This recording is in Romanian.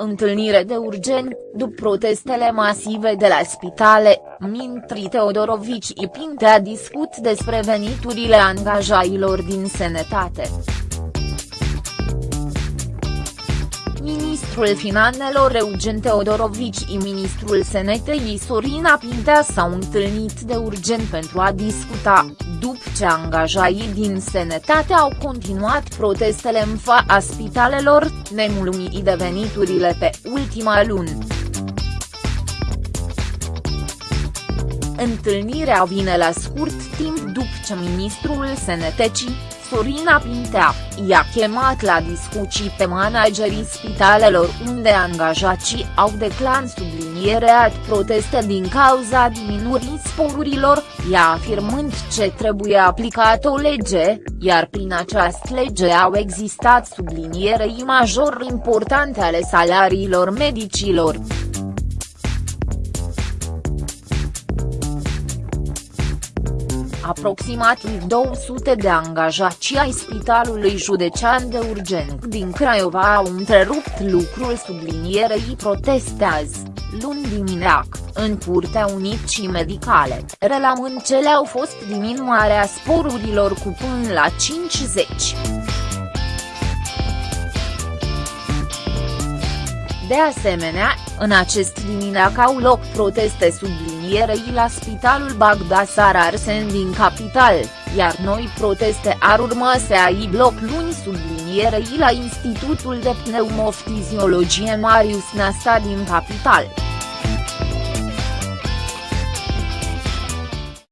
Întâlnire de urgent, după protestele masive de la spitale, Mintri Teodorovici Pintea discut despre veniturile angajailor din sănătate. Ministrul Finanțelor Eugen Teodorovici și ministrul Senetei Sorina Pintea s-au întâlnit de urgent pentru a discuta, după ce angajaii din sănătate au continuat protestele în fața spitalelor, nemulumii de veniturile pe ultima lună. Întâlnirea vine la scurt timp după ce ministrul Sănătății, Sorina Pintea, i-a chemat la discuții pe managerii spitalelor unde angajații au declan sublinierea proteste din cauza diminuării sporurilor, ea afirmând ce trebuie aplicat o lege, iar prin această lege au existat sublinierei major importante ale salariilor medicilor. Aproximativ 200 de angajați ai Spitalului Județean de Urgent din Craiova au întrerupt lucrul sublinierei protestează, luni dimineac, în Curtea Unicii Medicale, relamând ce le-au fost diminuarea sporurilor cu până la 50. De asemenea, în acest dimineac au loc proteste sublinierei la Spitalul Bagdasar Arsen din capital, iar noi proteste ar urma să ai loc luni sublinierei la Institutul de Pneumofiziologie Marius Nasta din capital.